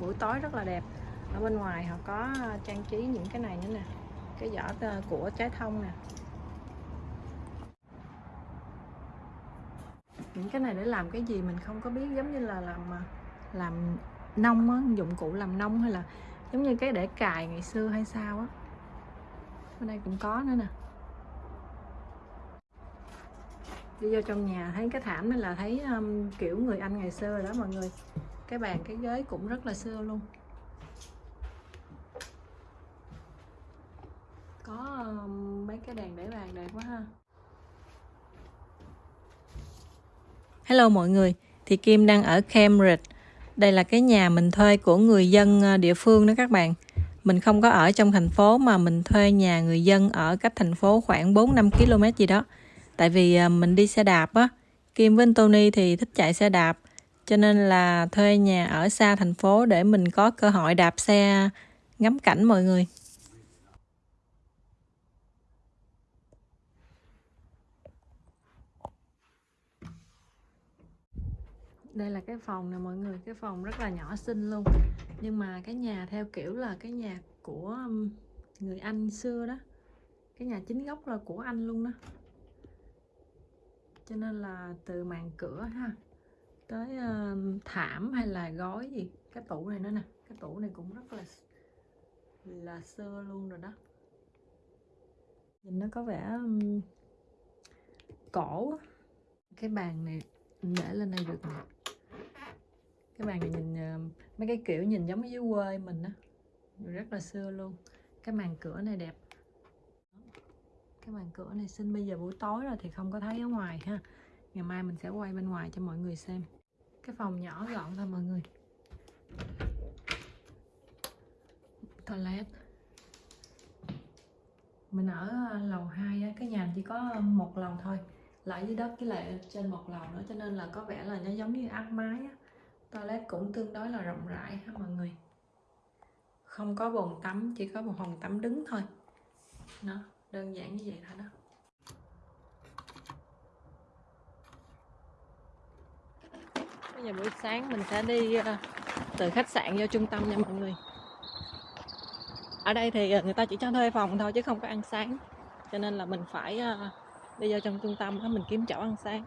buổi tối rất là đẹp. Ở bên ngoài họ có ờ, trang trí những cái này nữa nè cái giỏ ờ, của trái thông nè. Những cái này để làm cái gì mình không có biết giống như là làm ờ, làm nông á dụng cụ làm nông hay là giống như cái để cài ngày xưa hay sao á. Bên đây cũng có nữa nè. Đi vô trong nhà thấy cái thảm này là thấy um, kiểu người anh ngày xưa rồi đó mọi người cái bàn cái ghế cũng rất là xưa luôn có mấy cái đèn để bàn đẹp quá ha Hello mọi người, thì Kim đang ở Cambridge. Đây là cái nhà mình thuê của người dân ờ, địa phương đó các bạn. Mình không có ở trong thành phố mà mình thuê nhà người dân ở cách thành phố khoảng 4-5 km gì đó. Tại vì ờ, mình đi xe đạp á, Kim với Tony thì thích chạy xe đạp. Cho nên là thuê nhà ở xa thành phố để mình có cơ hội đạp xe ngắm cảnh mọi người. đây là cái phòng nè mọi người, cái phòng rất là nhỏ xinh luôn. Nhưng mà cái nhà theo kiểu là cái nhà của um, người anh xưa đó. Cái nhà chính gốc là của anh luôn đó. Cho nên là từ màn cửa ha tới uh, thảm hay là gói gì? Cái tủ này nữa nè. Cái tủ này cũng rất là là xưa luôn rồi đó. Nhìn nó có vẻ um, cổ cái bàn này để lên đây được nè. Cái bàn này nhìn uh, mấy cái kiểu nhìn giống dưới quê mình á. Rất là xưa luôn. Cái màn cửa này đẹp. Cái màn cửa này xinh. Bây giờ buổi tối rồi thì không có thấy ở ngoài ha. Ngày mai mình sẽ quay bên ngoài cho mọi người xem cái phòng nhỏ gọn thôi mọi người. Toilet. Mình ở à, lầu 2 cái nhà chỉ có một lầu thôi, lại dưới đất với lại trên một lầu nữa, cho nên là có vẻ là nó giống như áp mái á. Toilet cũng tương đối là rộng rãi ha mọi người. Không có bồn tắm, chỉ có một phòng tắm đứng thôi. Nó đơn giản như vậy thôi đó. Bây giờ buổi sáng mình sẽ đi ờ, từ khách sạn vô trung tâm nha mọi người. Ở đây thì ờ, người ta chỉ cho thuê phòng thôi chứ không có ăn sáng. Cho nên là mình phải ờ, đi vô trong trung tâm đó mình kiếm chỗ ăn sáng.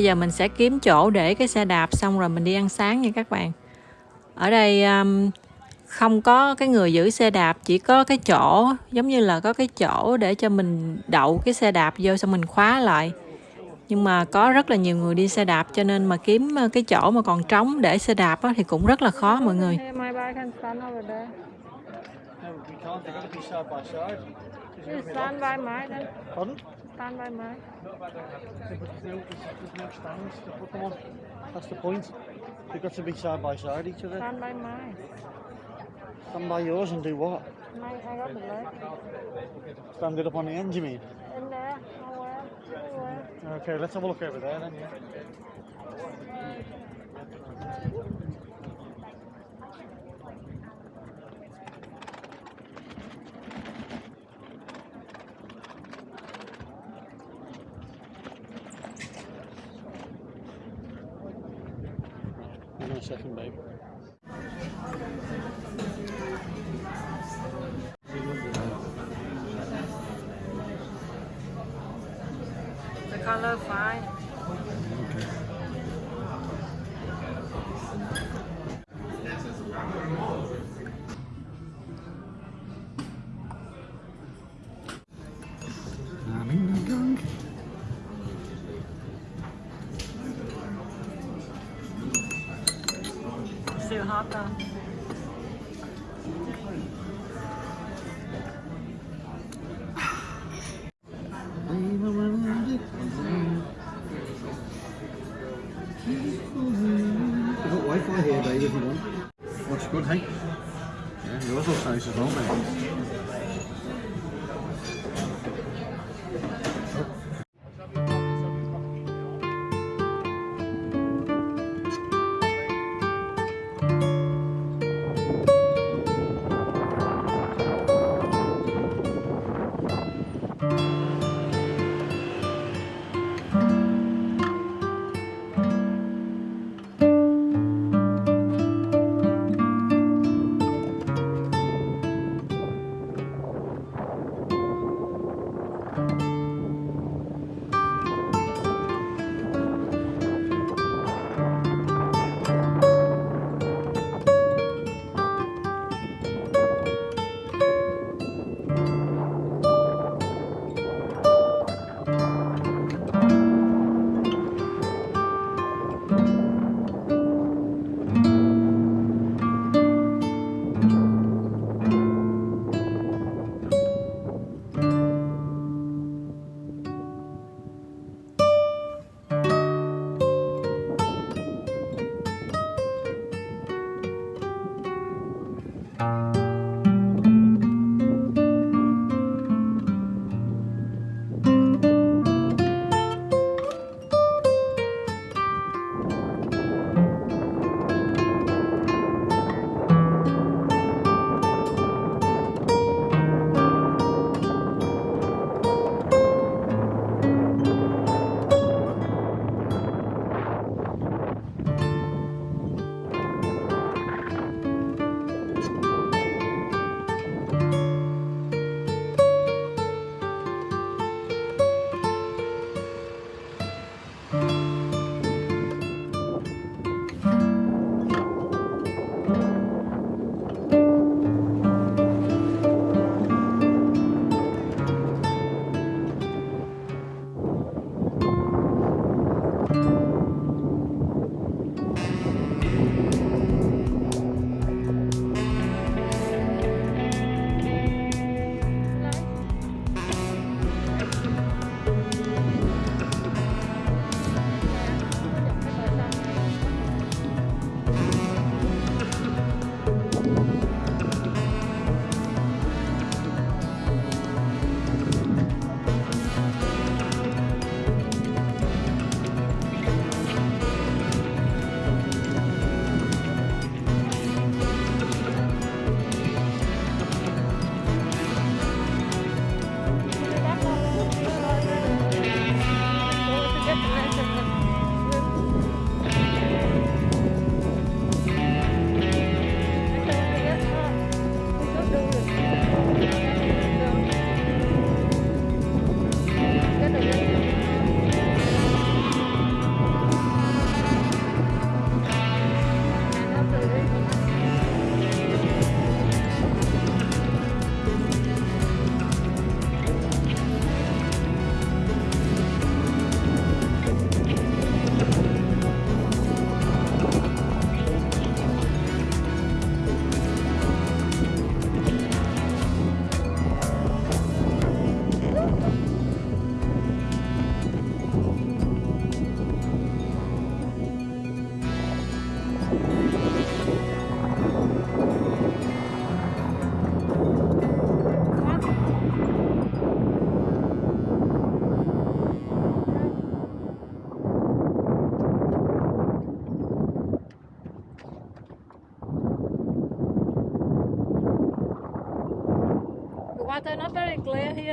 Bây giờ mình sẽ kiếm chỗ để cái xe đạp xong rồi mình đi ăn sáng nha các bạn. Ở đây um, không có cái người giữ xe đạp chỉ có cái chỗ giống như là có cái chỗ để cho mình đậu cái xe đạp vô xong mình khóa lại. Nhưng mà có rất là nhiều người đi xe đạp cho nên mà kiếm ờ, cái chỗ mà còn trống để xe đạp á, thì cũng rất là khó mọi người Stand by mine then. Pardon? Stand by. No, there's no stands to put them on. That's the point. They've got to be side by side each other. Stand by mine. Stand by yours and do what? Mine, I got the leg. Stand it up on the end, you mean? In there, nowhere, anywhere. Okay, let's have a look over there then, yeah. Second, babe. the color fine deze room.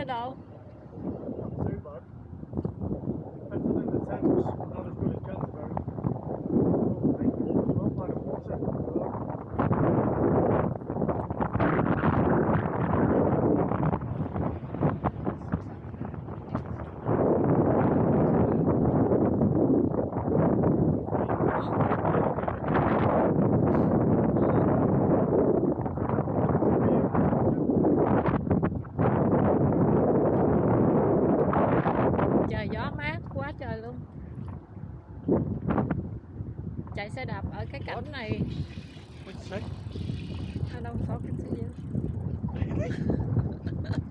Here, here cái cảnh What'd you say? I don't talking to you.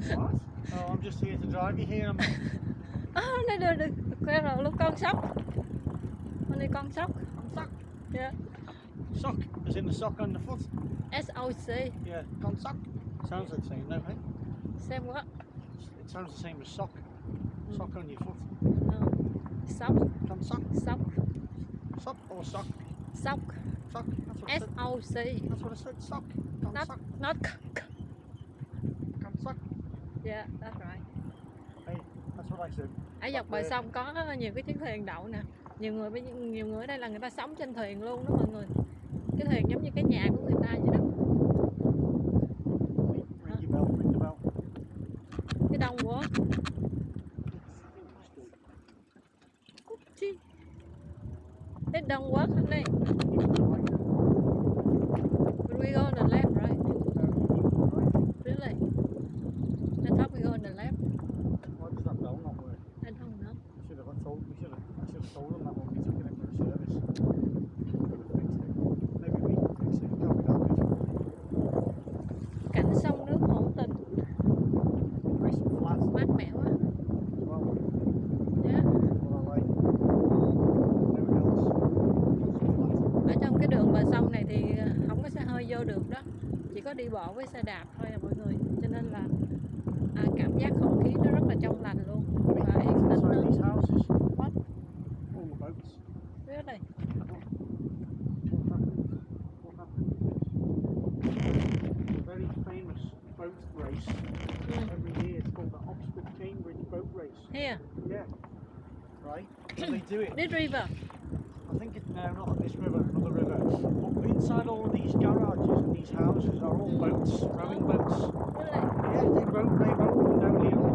What? Oh, I'm just here to drive you here. Oh, này được được. Quay rồi lúc con sóc. Con này con sóc. I'm stuck. Yeah. Sock, as in the sock on the foot. SOC. Yeah, con sock. Sounds like the same, no, hey? Xem what? It sounds the same as sock. Hmm. Sock on your foot. Oh. Sóc. Con sock. Sóc. Sock or sock? Sóc. Sock. That's what I said. SOC. That's what I said. Sock. Con Not, sock. not. Con sock. Yeah, that's right. Hey, that's what I said. ở dọc bờ sông có nhiều cái chiếc thuyền đậu nè nhiều người nhiều người ở đây là người ta sống trên thuyền luôn đó mọi người cái thuyền giống như cái nhà của người ta vậy đó với xe đạp thôi à mọi người cho nên là à, cảm giác không khí nó rất là trong lành luôn và yên tĩnh nữa really What happened? What happened? A very famous boat race Mm. every year. It's called the Oxford Cambridge Boat Race. here Yeah. Right? They do it. this river I think it's now not on this river, another river. Inside all of these garages and these houses are all boats, rowing boats. really Yeah, they row, they row and down here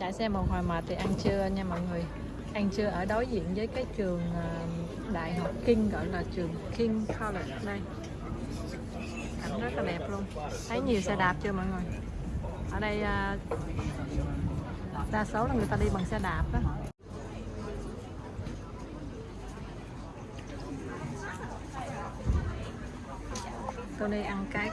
chạy xe một hồi mệt thì ăn trưa nha mọi người. Ăn trưa ở đối diện với cái trường ờ, đại học King gọi là trường King College đây. Cảnh rất là đẹp luôn. Thấy nhiều xe đạp chưa mọi người? Ở đây ờ, đa số là người ta đi bằng xe đạp đó tôi đi ăn cái.